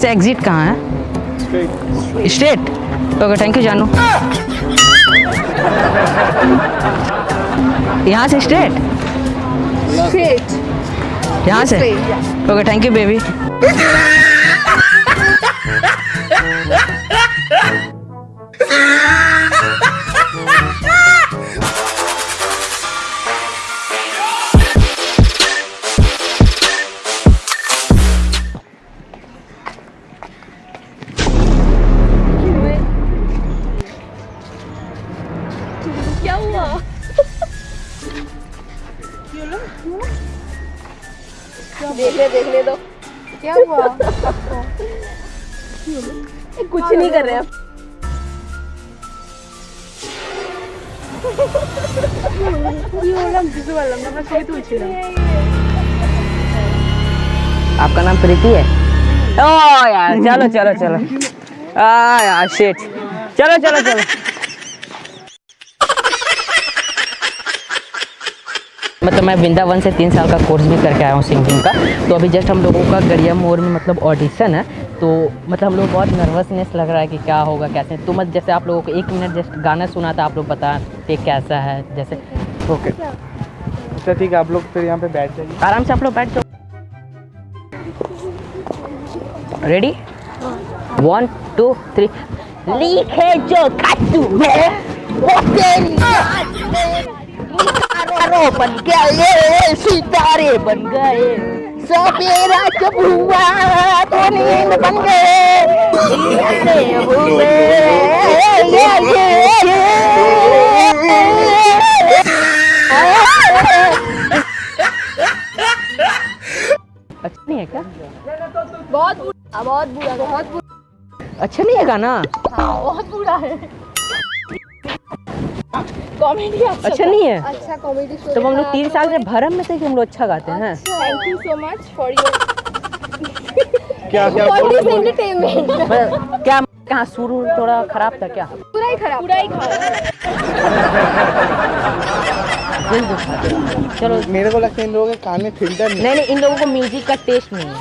से एग्जिट कहाँ है? स्ट्रेट ओके थैंक यू जानू यहाँ से स्ट्रेट यहाँ से? ओके थैंक यू बेबी देख ले देख ले दो। क्या हुआ? ये कुछ नहीं कर रहे अब आपका नाम प्रीति है? ओ यार चलो चलो चलो। आ यार शिट चलो चलो चलो। मतलब मैं वृंदावन से तीन साल का कोर्स भी करके आया हूँ सिंगिंग का। तो अभी जस्ट हम लोगों का गरिया मोर में मतलब ऑडिशन है। तो मतलब हम लोग बहुत नर्वसनेस लग रहा है कि क्या होगा कैसे? तो मत जैसे आप लोगों को एक मिनट जस्ट गाना सुना था आप लोग बताते कैसा है जैसे। ओके अच्छा ठीक है आप लोग फिर यहाँ पे बैठ जाइए। आराम से आप लोग बैठ जाओ। रेडी वन टू थ्री लिखे जो खातू वो तेरी सितारों बन गए सितारे बन गए सवेरा जब हुआ तो नींद बन गए हुए ये ये ये अच्छा नहीं है क्या? बहुत बहुत बुरा बहुत बुरा अच्छा नहीं है गाना? हाँ बहुत बुरा है। कॉमेडी अच्छा अच्छा नहीं है? अच्छा कॉमेडी शो तो हम लोग तीन साल से भरम में थे कि हम लोग अच्छा गाते हैं। Thank you so much for your क्या क्या एंटरटेनमेंट क्या कहाँ शुरू थोड़ा खराब था क्या? पूरा ही खराब पूरा ही खराब। चलो। मेरे को लगता है इन लोगों के कान में फ़िल्टर नहीं नहीं नहीं इन लोगों को म्यूज़िक का टेस्ट नहीं है।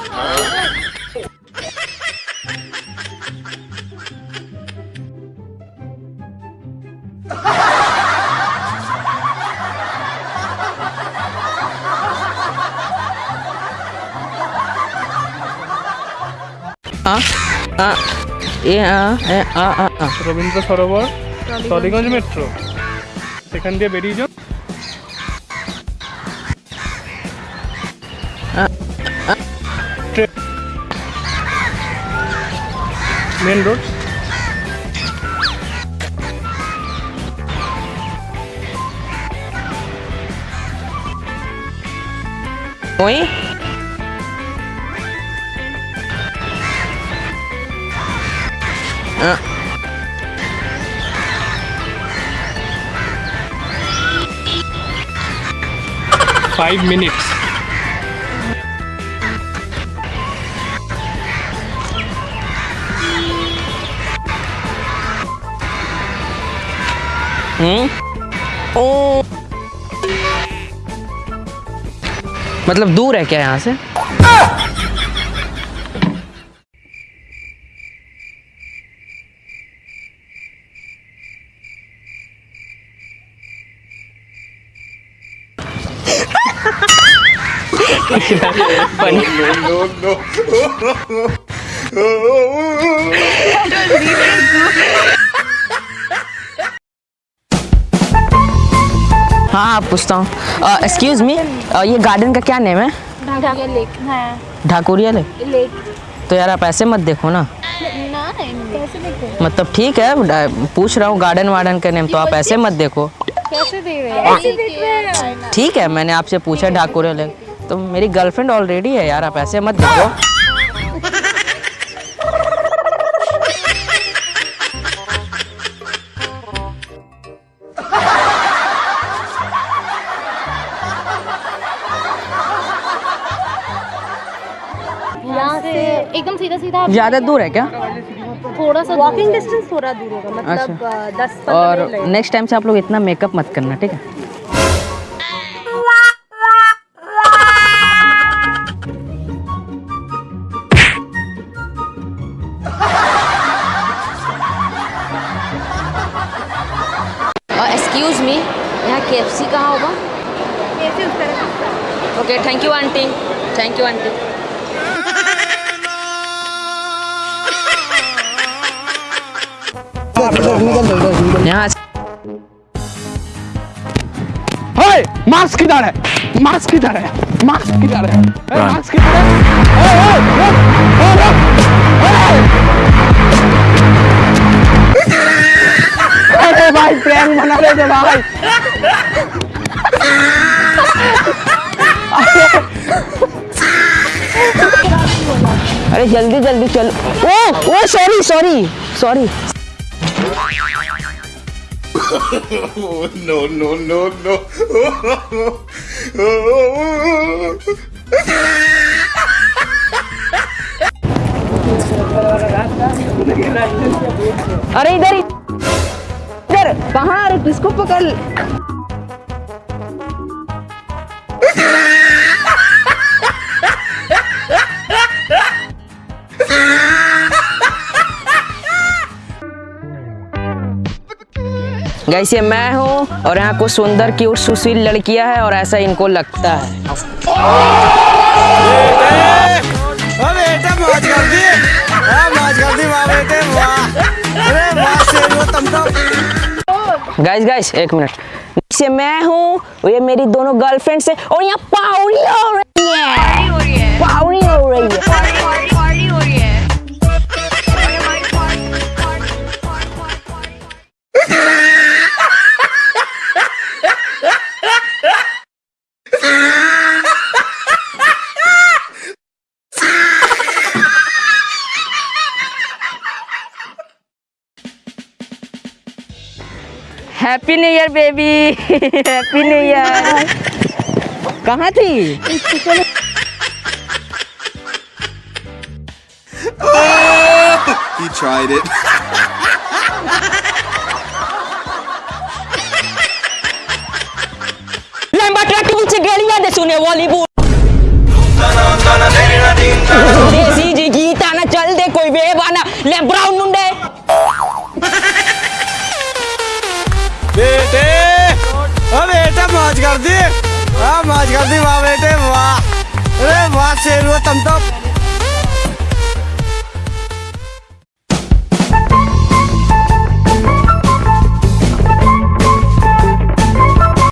রবীন্দ্র সরোবর টলিগঞ্জ মেট্রো। সেখান দিয়ে বেরিয়ে যাও। Main road. ওই five minutes. हम्म ओ मतलब दूर है क्या यहाँ से? Ah! Funny. हाँ हाँ पूछता हूँ। एक्सक्यूज मी ये गार्डन का क्या नेम है? ढाका लेक है। ढाकुरिया लेक तो यार आप ऐसे मत देखो ना। ना कैसे देखो? मतलब ठीक है पूछ रहा हूँ गार्डन वार्डन का नेम तो आप ऐसे मत देखो। कैसे देख रहे हैं? हैं। ठीक है मैंने आपसे पूछा ढाकुरिया ले तो मेरी गर्लफ्रेंड ऑलरेडी है यार आप ऐसे मत देखो। एकदम सीधा सीधा ज़्यादा दूर है क्या? थोड़ा सा वॉकिंग डिस्टेंस थोड़ा दूर होगा मतलब अच्छा। दस और नेक्स्ट टाइम से आप लोग इतना मेकअप मत करना ठीक है? के एफ़ सी कहाँ होगा okay thank you aunty thank you aunty यहाँ मास्क किधर है मास्क किधर है मास्क किधर है मास्क किधर है भाई प्रैंक बना रहे थे भाई। अरे जल्दी जल्दी चलो। ओ ओ sorry sorry sorry no, no, no, no. अरे इधर इधर किसको पकड़ गैस ये मैं हूँ और यहाँ को सुंदर की और सुशील लड़कियाँ है और ऐसा इनको लगता है। गाइस गाइस एक मिनट। से मैं हूँ ये मेरी दोनों गर्लफ्रेंड्स है और यहाँ पावड़ी हो रही है। पावड़ी हो रही है। Happy new year baby happy new year कहाँ थी He tried it. लंबा ट्रक के पीछे गालियाँ दे सुने बॉलीवुड देसी जी गीता ना चल दे कोई बेबाना ले ब्राउन कर दी वाह मौज कर वाह बेटे वाह। अरे वाह शेर वो तुम तो